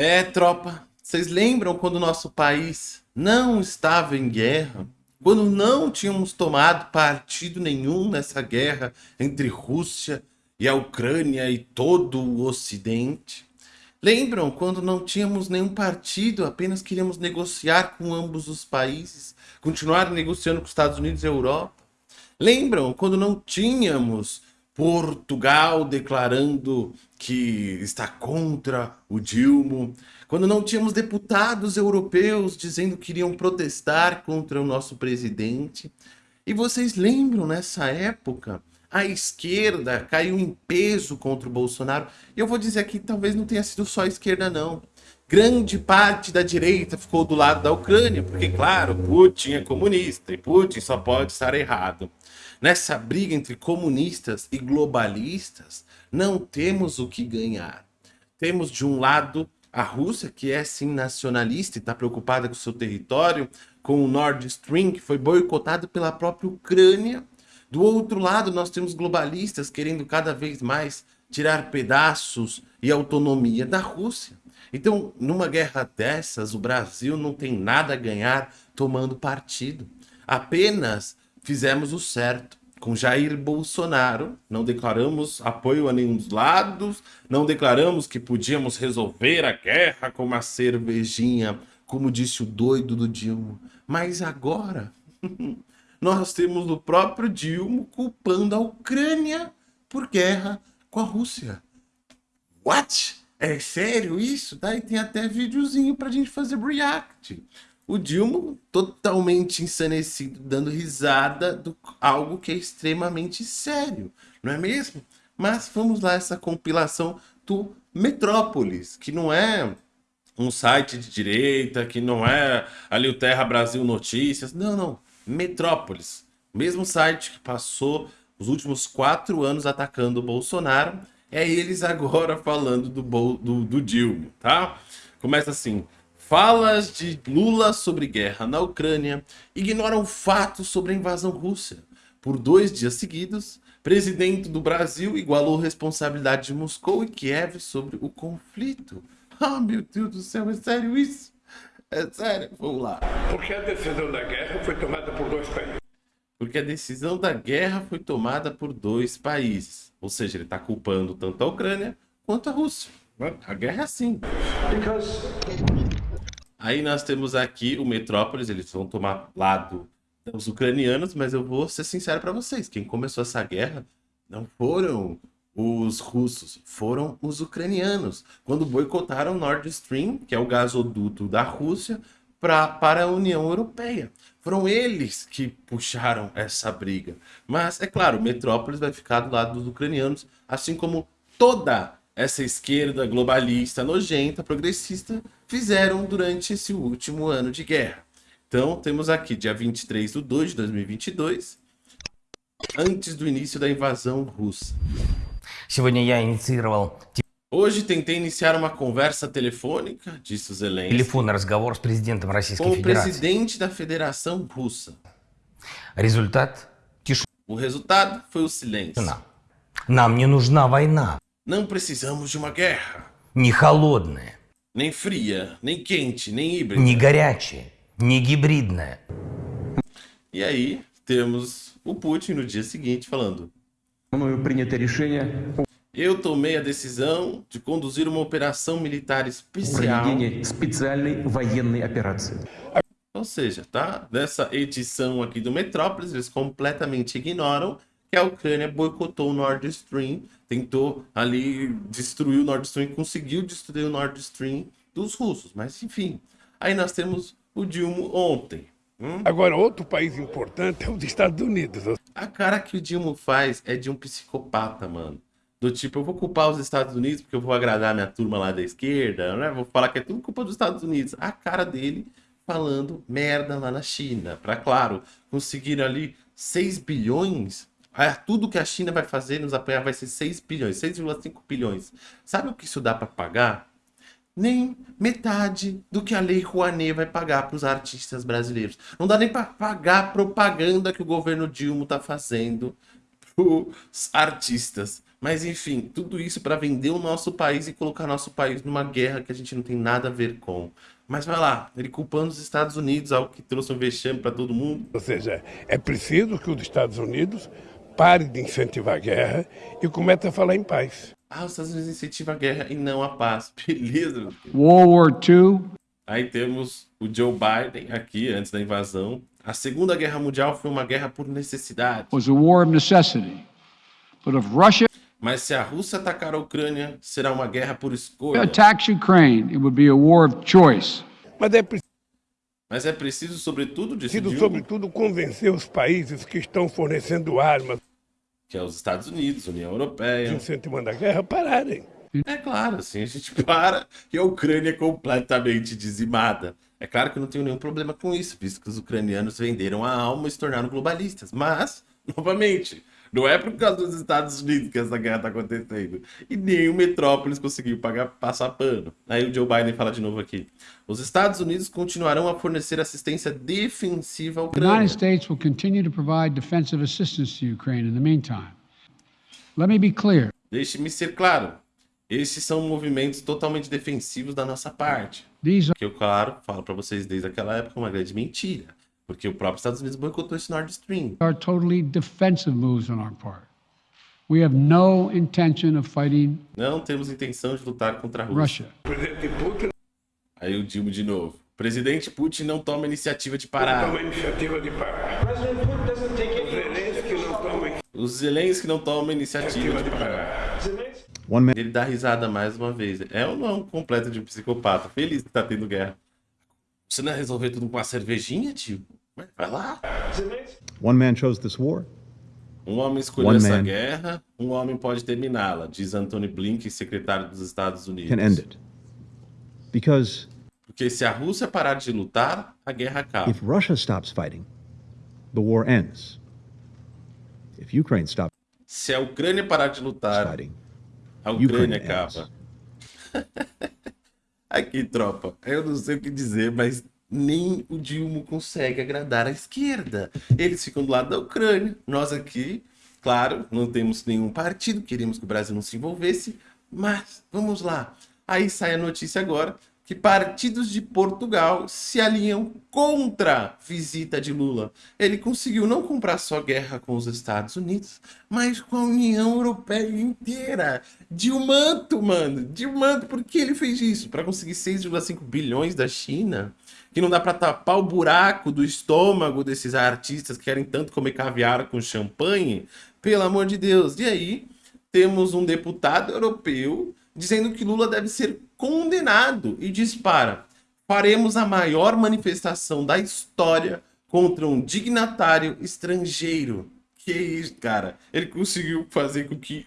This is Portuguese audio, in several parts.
É, tropa, vocês lembram quando o nosso país não estava em guerra? Quando não tínhamos tomado partido nenhum nessa guerra entre Rússia e a Ucrânia e todo o Ocidente? Lembram quando não tínhamos nenhum partido, apenas queríamos negociar com ambos os países, continuar negociando com os Estados Unidos e a Europa? Lembram quando não tínhamos Portugal declarando que está contra o Dilma, quando não tínhamos deputados europeus dizendo que iriam protestar contra o nosso presidente. E vocês lembram nessa época, a esquerda caiu em peso contra o Bolsonaro. E eu vou dizer aqui, talvez não tenha sido só a esquerda não. Grande parte da direita ficou do lado da Ucrânia, porque claro, Putin é comunista e Putin só pode estar errado. Nessa briga entre comunistas e globalistas, não temos o que ganhar. Temos de um lado a Rússia, que é sim nacionalista e está preocupada com seu território, com o Nord Stream, que foi boicotado pela própria Ucrânia. Do outro lado, nós temos globalistas querendo cada vez mais tirar pedaços e autonomia da Rússia. Então, numa guerra dessas, o Brasil não tem nada a ganhar tomando partido. Apenas fizemos o certo. Com Jair Bolsonaro, não declaramos apoio a nenhum dos lados, não declaramos que podíamos resolver a guerra com uma cervejinha, como disse o doido do Dilma. Mas agora, nós temos o próprio Dilma culpando a Ucrânia por guerra com a Rússia. What? É sério isso? Daí tem até videozinho pra gente fazer react o Dilma totalmente ensanecido, dando risada do algo que é extremamente sério, não é mesmo? Mas vamos lá, essa compilação do Metrópolis, que não é um site de direita, que não é ali o Terra Brasil Notícias, não, não, Metrópolis, mesmo site que passou os últimos quatro anos atacando o Bolsonaro, é eles agora falando do, do, do Dilma, tá? Começa assim, Falas de Lula sobre guerra na Ucrânia ignoram fatos sobre a invasão russa. Por dois dias seguidos, presidente do Brasil igualou responsabilidade de Moscou e Kiev sobre o conflito. Ah, meu Deus do céu, é sério isso? É sério, vamos lá. Porque a decisão da guerra foi tomada por dois países. Porque a decisão da guerra foi tomada por dois países. Ou seja, ele está culpando tanto a Ucrânia quanto a Rússia. A guerra é assim. Because Aí nós temos aqui o Metrópolis, eles vão tomar lado dos ucranianos, mas eu vou ser sincero para vocês, quem começou essa guerra não foram os russos, foram os ucranianos, quando boicotaram Nord Stream, que é o gasoduto da Rússia, pra, para a União Europeia. Foram eles que puxaram essa briga. Mas, é claro, Metrópolis vai ficar do lado dos ucranianos, assim como toda essa esquerda globalista, nojenta, progressista, fizeram durante esse último ano de guerra. Então, temos aqui, dia 23 de 2 de 2022, antes do início da invasão russa. Hoje tentei iniciar uma conversa telefônica, disse o Zelensky, Телефонный разговор с президентом Российской com o Федерации. presidente da Federação Russa. Результат O resultado foi o silêncio. тишина. Нам не нужна война. Não precisamos de uma guerra. Не холодная, Nem fria, nem quente, nem híbrida. не горячая, не гибридная. E aí, temos o Putin no dia seguinte falando Мною принято решение Eu tomei a decisão de conduzir uma operação militar о especial. проведении специальной военной операции. Ou seja, tá? Nessa edição aqui do Metrópolis, eles completamente ignoram que a Ucrânia boicotou o Nord Stream, tentou ali destruir o Nord Stream, conseguiu destruir o Nord Stream dos russos. Mas enfim, aí nós temos o Dilma ontem. Hum? Agora, outro país importante é os Estados Unidos. A cara que o Dilma faz é de um psicopata, mano. Do tipo, eu vou culpar os Estados Unidos porque eu vou agradar minha turma lá da esquerda, né? Vou falar que é tudo culpa dos Estados Unidos. A cara dele falando merda lá na China. Pra, claro, conseguir ali 6 bilhões. Ah, tudo que a China vai fazer nos apoiar vai ser 6 bilhões, 6,5 bilhões. Sabe o que isso dá pra pagar? nem metade do que a Lei Rouanet vai pagar para os artistas brasileiros. Não dá nem para pagar a propaganda que o governo Dilma está fazendo para os artistas. Mas enfim, tudo isso para vender o nosso país e colocar nosso país numa guerra que a gente não tem nada a ver com. Mas vai lá, ele culpando os Estados Unidos, algo que trouxe um vexame para todo mundo. Ou seja, é preciso que os Estados Unidos pare de incentivar a guerra e comece a falar em paz. Ah, os Estados Unidos incentivam a guerra e não a paz. Beleza, meu filho. World War II Aí temos o Joe Biden aqui, antes da invasão. A Segunda Guerra Mundial foi uma guerra por necessidade. was a war of necessity. But if Russia Mas se a Rússia atacar a Ucrânia, será uma guerra por escolha. attacks Ukraine, it would be a war of choice. Mas é preciso, Mas é preciso, sobretudo, decidir sobretudo, convencer os países que estão fornecendo armas que é os Estados Unidos, União Europeia. incentivando a guerra pararem. É claro, assim, a gente para e a Ucrânia é completamente dizimada. É claro que eu não tenho nenhum problema com isso, visto que os ucranianos venderam a alma e se tornaram globalistas. Mas, novamente, não é por causa dos Estados Unidos que essa guerra está acontecendo. E nem o Metrópolis conseguiu pagar, passar pano. Aí o Joe Biden fala de novo aqui. Os Estados Unidos continuarão a fornecer assistência defensiva à The United Ucrânia. States will continue to provide defensive assistance to Ukraine in the meantime. Let me be clear. Deixe-me ser claro. Esses são movimentos totalmente defensivos da nossa parte. Que eu, claro, falo para vocês desde aquela época uma grande mentira. Porque o próprio Estados Unidos boicotou esse Nord Stream. are totally defensive moves on our part. We have no intention of fighting Não temos intenção de lutar contra a Rússia. Russia. O presidente Putin Aí o Dilma de novo. Presidente Putin não toma iniciativa de parar. toma a iniciativa de parar. Os Zelensky não não tomam iniciativa iniciativa de parar. parar. One man Ele dá risada mais uma vez. É ou não um completo de um psicopata? Feliz que tá tendo guerra. Você não ia resolver tudo com uma cervejinha, tio? Vai lá. one man chose this war. Um homem escolheu One essa guerra, um homem pode terminá-la, diz Anthony Blinken, secretário dos Estados Unidos. Can end it. Because Porque se a Rússia parar de lutar, a guerra acaba. if Russia stops fighting, the war ends. If Ukraine stops Se a Ucrânia parar de lutar, fighting, a Ukraine Ucrânia ends. acaba. Aqui, tropa, eu não sei o que dizer, mas nem o Dilma consegue agradar a esquerda. Eles ficam do lado da Ucrânia. Nós aqui, claro, não temos nenhum partido, queríamos que o Brasil não se envolvesse, mas vamos lá. Aí sai a notícia agora que partidos de Portugal se alinham contra a visita de Lula. Ele conseguiu não comprar só guerra com os Estados Unidos, mas com a União Europeia inteira. Dilmanto, mano. Dilmanto, por que ele fez isso? Para conseguir 6,5 bilhões da China? Que não dá para tapar o buraco do estômago desses artistas que querem tanto comer caviar com champanhe? Pelo amor de Deus. E aí, temos um deputado europeu dizendo que Lula deve ser condenado e dispara. Faremos a maior manifestação da história contra um dignatário estrangeiro. Que isso, cara? Ele conseguiu fazer com que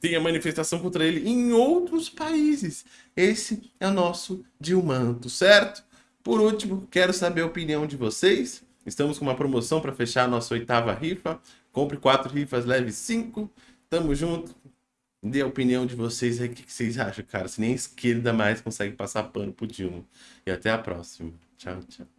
tenha manifestação contra ele em outros países. Esse é o nosso Dilmanto, certo? Por último, quero saber a opinião de vocês. Estamos com uma promoção para fechar a nossa oitava rifa. Compre quatro rifas, leve cinco. Tamo junto. Dê a opinião de vocês aí. O que vocês acham, cara? Se nem a esquerda mais consegue passar pano pro Dilma. E até a próxima. Tchau, tchau.